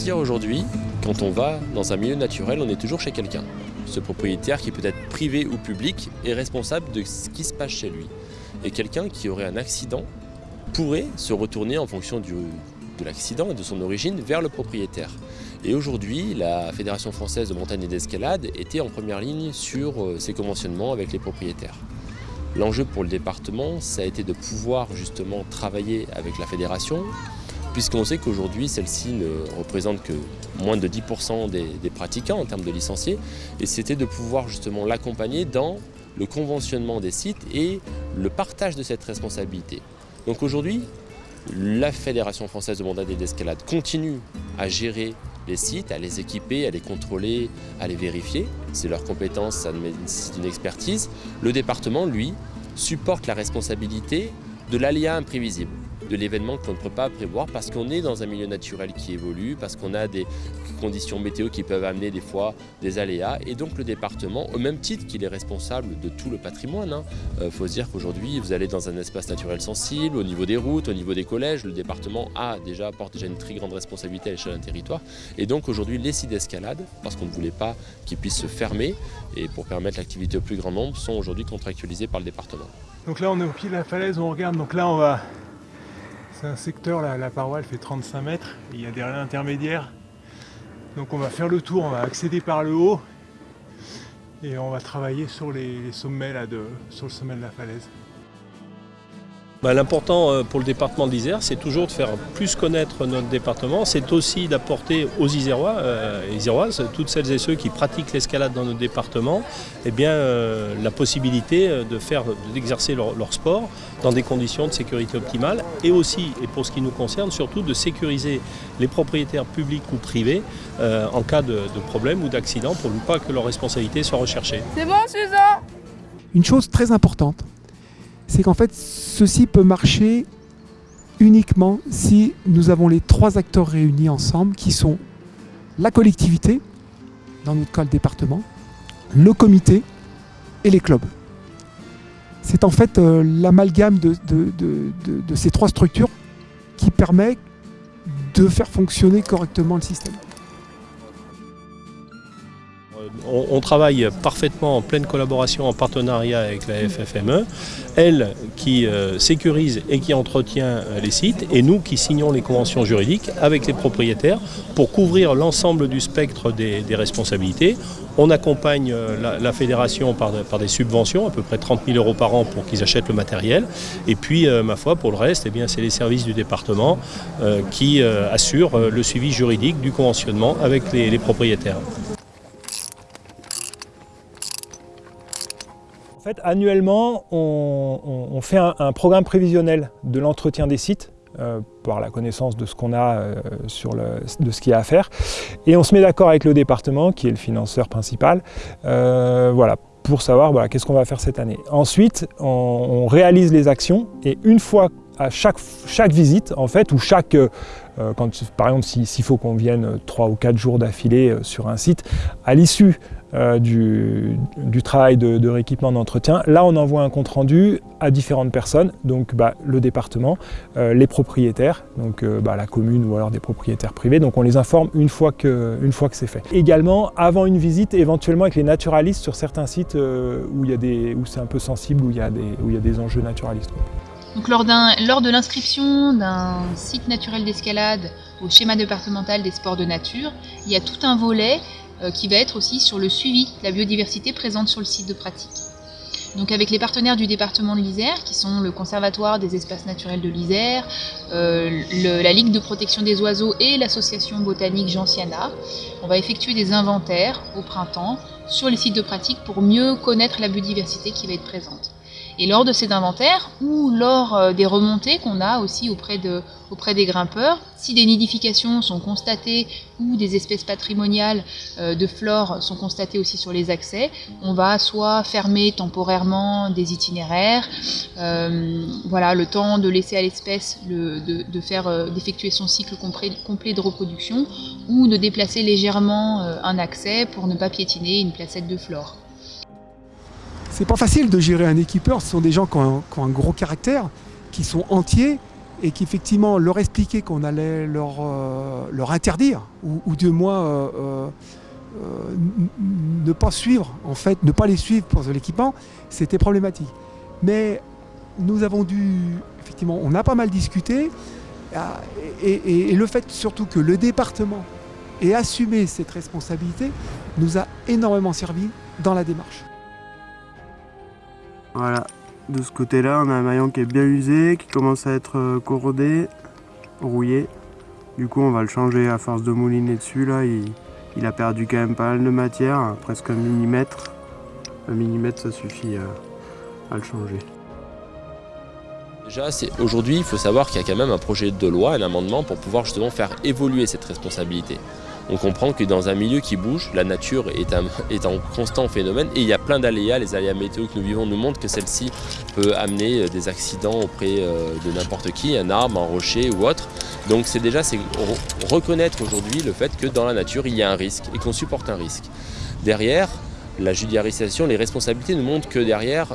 dire aujourd'hui, quand on va dans un milieu naturel, on est toujours chez quelqu'un. Ce propriétaire qui peut être privé ou public est responsable de ce qui se passe chez lui. Et quelqu'un qui aurait un accident pourrait se retourner en fonction de l'accident et de son origine vers le propriétaire. Et aujourd'hui, la Fédération française de montagne et d'escalade était en première ligne sur euh, ces conventionnements avec les propriétaires. L'enjeu pour le département, ça a été de pouvoir justement travailler avec la fédération, puisqu'on sait qu'aujourd'hui, celle-ci ne représente que moins de 10% des, pratiquants en termes de licenciés, et c'était de pouvoir justement l'accompagner dans le conventionnement des sites et le partage de cette responsabilité. Donc aujourd'hui, la Fédération française de montagne et d'escalade continue à gérer les sites, à les équiper, à les contrôler, à les vérifier. C'est leur compétence, ça nécessite une expertise. Le département, lui, supporte la responsabilité de l'aléa imprévisible de l'événement qu'on ne peut pas prévoir parce qu'on est dans un milieu naturel qui évolue, parce qu'on a des conditions météo qui peuvent amener des fois des aléas. Et donc le département, au même titre qu'il est responsable de tout le patrimoine, il hein, euh, faut se dire qu'aujourd'hui vous allez dans un espace naturel sensible, au niveau des routes, au niveau des collèges, le département a déjà, porte déjà une très grande responsabilité à l'échelle d'un territoire. Et donc aujourd'hui les sites d'escalade, parce qu'on ne voulait pas qu'ils puissent se fermer, et pour permettre l'activité au plus grand nombre, sont aujourd'hui contractualisés par le département. Donc là on est au pied de la falaise, on regarde, donc là on va c'est un secteur, la, la paroi elle fait 35 mètres, il y a des rails intermédiaires. Donc on va faire le tour, on va accéder par le haut et on va travailler sur les, sommets là de, sur le sommet de la falaise. Bah, l'important euh, pour le département de l'Isère, c'est toujours de faire plus connaître notre département. C'est aussi d'apporter aux Isérois euh, Iséroises, toutes celles et ceux qui pratiquent l'escalade dans notre département, eh bien, euh, la possibilité de faire, d'exercer leur, sport dans des conditions de sécurité optimale et aussi, et pour ce qui nous concerne, surtout de sécuriser les propriétaires publics ou privés en cas de, de problème ou d'accident pour ne pas que leur responsabilité soit recherchée. C'est bon, Suzanne? Une chose très importante, c'est qu'en fait, ceci peut marcher uniquement si nous avons les trois acteurs réunis ensemble, qui sont la collectivité, dans notre cas le département, le comité et les clubs. C'est en fait euh, l'amalgame de, de, ces trois structures qui permet de faire fonctionner correctement le système. On, travaille parfaitement en pleine collaboration, en partenariat avec la FFME, elle qui euh, sécurise et qui entretient euh, les sites, et nous qui signons les conventions juridiques avec les propriétaires pour couvrir l'ensemble du spectre des, responsabilités. On accompagne euh, la, fédération par, des subventions, à peu près 30 000 euros par an pour qu'ils achètent le matériel. Et puis, ma foi, pour le reste, eh c'est les services du département qui assurent le suivi juridique du conventionnement avec les propriétaires. En fait, annuellement, on, fait un, programme prévisionnel de l'entretien des sites euh, par la connaissance de ce qu'on a euh, sur de ce qu'il y a à faire. Et on se met d'accord avec le département, qui est le financeur principal, euh, voilà, pour savoir voilà, qu'est-ce qu'on va faire cette année. Ensuite, on, réalise les actions et une fois à chaque, chaque visite, en fait, ou chaque, quand, par exemple, s'il faut qu'on vienne trois ou quatre jours d'affilée sur un site, à l'issue euh, du, travail de, rééquipement d'entretien. Là, on envoie un compte-rendu à différentes personnes, donc bah, le département, euh, les propriétaires, donc euh, bah, la commune ou alors des propriétaires privés. Donc on les informe une fois que, que c'est fait. Également, avant une visite, éventuellement avec les naturalistes sur certains sites où, où c'est un peu sensible, où il y a des, où il y a des enjeux naturalistes. Lors, de l'inscription d'un site naturel d'escalade au schéma départemental des sports de nature, il y a tout un volet euh, qui va être aussi sur le suivi de la biodiversité présente sur le site de pratique. Donc avec les partenaires du département de l'Isère, qui sont le Conservatoire des espaces naturels de l'Isère, euh, la Ligue de protection des oiseaux et l'association botanique Gentiana, on va effectuer des inventaires au printemps sur les sites de pratique pour mieux connaître la biodiversité qui va être présente. Et lors de ces inventaires, ou lors euh, des remontées qu'on a aussi auprès, de, auprès des grimpeurs, si des nidifications sont constatées ou des espèces patrimoniales euh, de flore sont constatées aussi sur les accès, on va soit fermer temporairement des itinéraires, euh, voilà, le temps de laisser à l'espèce de, faire d'effectuer son cycle complet de reproduction, ou de déplacer légèrement un accès pour ne pas piétiner une placette de flore. C'est pas facile de gérer un équipeur, ce sont des gens qui ont un, gros caractère, qui sont entiers et qu'effectivement leur expliquer qu'on allait leur, euh, leur interdire, ou, du moins euh, euh, ne pas suivre, en fait, ne pas les suivre pour l'équipement, c'était problématique. Mais nous avons dû, effectivement, on a pas mal discuté, et- et le fait surtout que le département ait assumé cette responsabilité nous a énormément servi dans la démarche. Voilà, de ce côté-là, on a un maillon qui est bien usé, qui commence à être euh, corrodé, rouillé. Du coup, on va le changer à force de mouliner dessus. Là, il, a perdu quand même pas mal de matière, hein, presque un millimètre. Un millimètre, ça suffit euh, à le changer. Déjà, aujourd'hui, il faut savoir qu'il y a quand même un projet de loi, un amendement pour pouvoir justement faire évoluer cette responsabilité. On comprend que dans un milieu qui bouge, la nature est, un- en constant phénomène et il y a plein d'aléas. Les aléas météo que nous vivons nous montrent que celle-ci peut amener euh, des accidents auprès euh, de n'importe qui, un arbre, un rocher ou autre. Donc c'est déjà reconnaître aujourd'hui le fait que dans la nature il y a un risque et qu'on supporte un risque. Derrière, la judiciarisation, les responsabilités nous montrent que derrière,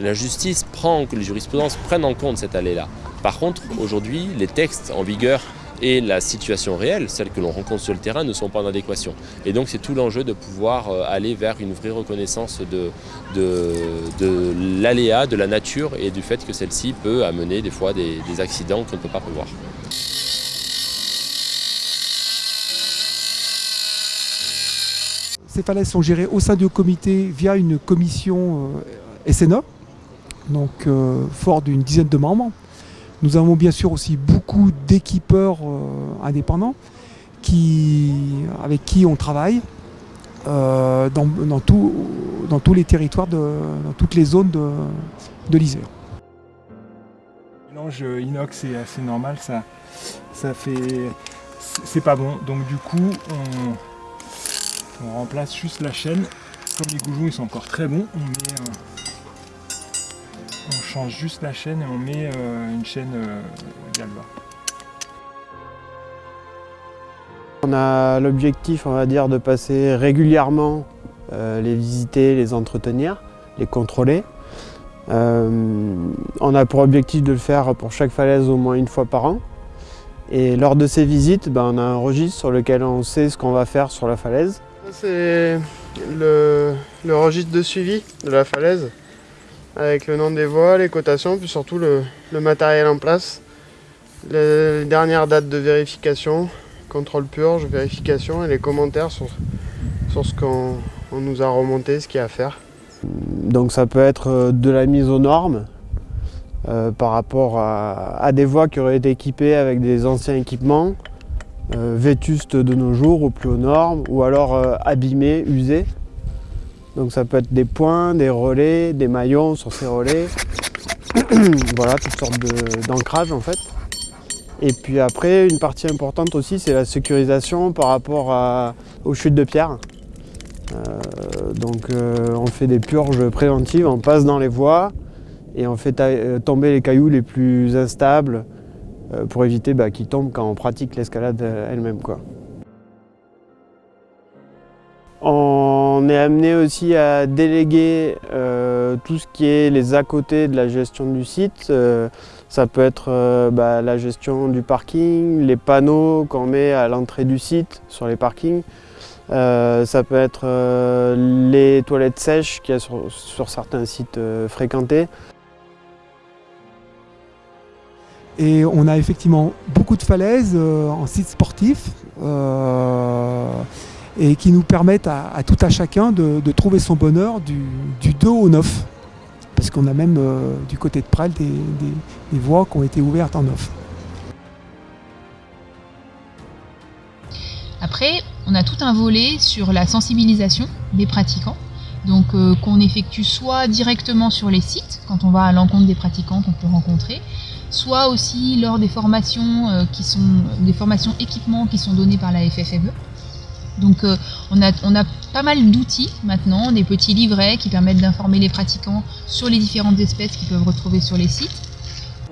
la justice prend, que les jurisprudences prennent en compte cet allée-là. Par contre, aujourd'hui, les textes en vigueur et la situation réelle, celle que l'on rencontre sur le terrain, ne sont pas en adéquation. Et donc c'est tout l'enjeu de pouvoir euh, aller vers une vraie reconnaissance de, l'aléa, de la nature et du fait que celle-ci peut amener des fois des, accidents qu'on ne peut pas prévoir. Ces falaises sont gérées au sein du comité via une commission euh, SNA, donc euh, fort d'une dizaine de membres. Nous avons bien sûr aussi beaucoup d'équipeurs euh, indépendants qui, avec qui on travaille euh, dans, dans dans tous les territoires, de, dans toutes les zones de, de l'Isère. Mélange inox est assez normal, ça, ça fait. c'est- pas bon. Donc du coup, on, remplace juste la chaîne. Comme les goujons ils sont encore très bons, on met. euh, on change juste la chaîne et on met euh, une chaîne euh, Galva. On a l'objectif, on va dire, de passer régulièrement, euh, les visiter, les entretenir, les contrôler. Euh, on a pour objectif de le faire pour chaque falaise au moins une fois par an. Et lors de ces visites, ben, on a un registre sur lequel on sait ce qu'on va faire sur la falaise. C'est le, le registre de suivi de la falaise, avec le nom des voies, les cotations, puis surtout le, matériel en place, les dernières dates de vérification, contrôle purge, vérification et les commentaires sur, sur ce qu'on on nous a remonté, ce qu'il y a à faire. Donc ça peut être euh, de la mise aux normes euh, par rapport à, des voies qui auraient été équipées avec des anciens équipements, euh, vétustes de nos jours ou plus aux normes, ou alors euh, abîmés, usés. Donc ça peut être des points, des relais, des maillons sur ces relais. voilà, toutes sortes de- d'ancrage en fait. Et puis après, une partie importante aussi, c'est la sécurisation par rapport aux chutes de pierre. Euh, donc euh, on fait des purges préventives, on passe dans les voies et on fait euh, tomber les cailloux les plus instables pour éviter bah, qu'ils tombent quand on pratique l'escalade elle-même. On est amené aussi à déléguer euh, tout ce qui est les à côté de la gestion du site. Euh, ça peut être euh, bah, la gestion du parking, les panneaux qu'on met à l'entrée du site sur les parkings. Ça peut être les toilettes sèches qu'il y a sur, sur certains sites fréquentés. Et on a effectivement beaucoup de falaises en site sportif et qui nous permettent à, tout à chacun de, trouver son bonheur du, du 2 au 9. Parce qu'on a même euh, du côté de des- des voies qui ont été ouvertes en 9. Après, on a tout un volet sur la sensibilisation des pratiquants. Donc euh, qu'on effectue soit directement sur les sites, quand on va à l'encontre des pratiquants qu'on peut rencontrer, soit aussi lors des formations euh, qui sont des formations équipements qui sont données par la FFME. Donc euh, on, a, on a pas mal d'outils maintenant, des petits livrets qui permettent d'informer les pratiquants sur les différentes espèces qu'ils peuvent retrouver sur les sites.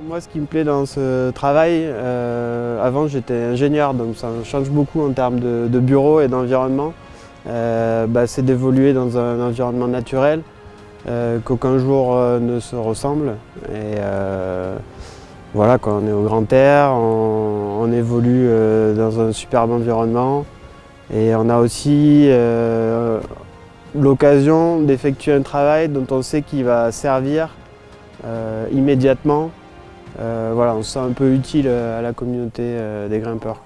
Moi, ce qui me plaît dans ce travail, euh, avant j'étais ingénieur, donc ça change beaucoup en termes de, bureau et d'environnement. Euh, bah, c'est d'évoluer dans un environnement naturel, qu'aucun jour ne se ressemble. Et, Voilà, quoi, on est au grand air, on, évolue dans un superbe environnement et on a aussi euh, l'occasion d'effectuer un travail dont on sait qu'il va servir euh, immédiatement. Euh, voilà, on se sent un peu utile à la communauté des grimpeurs.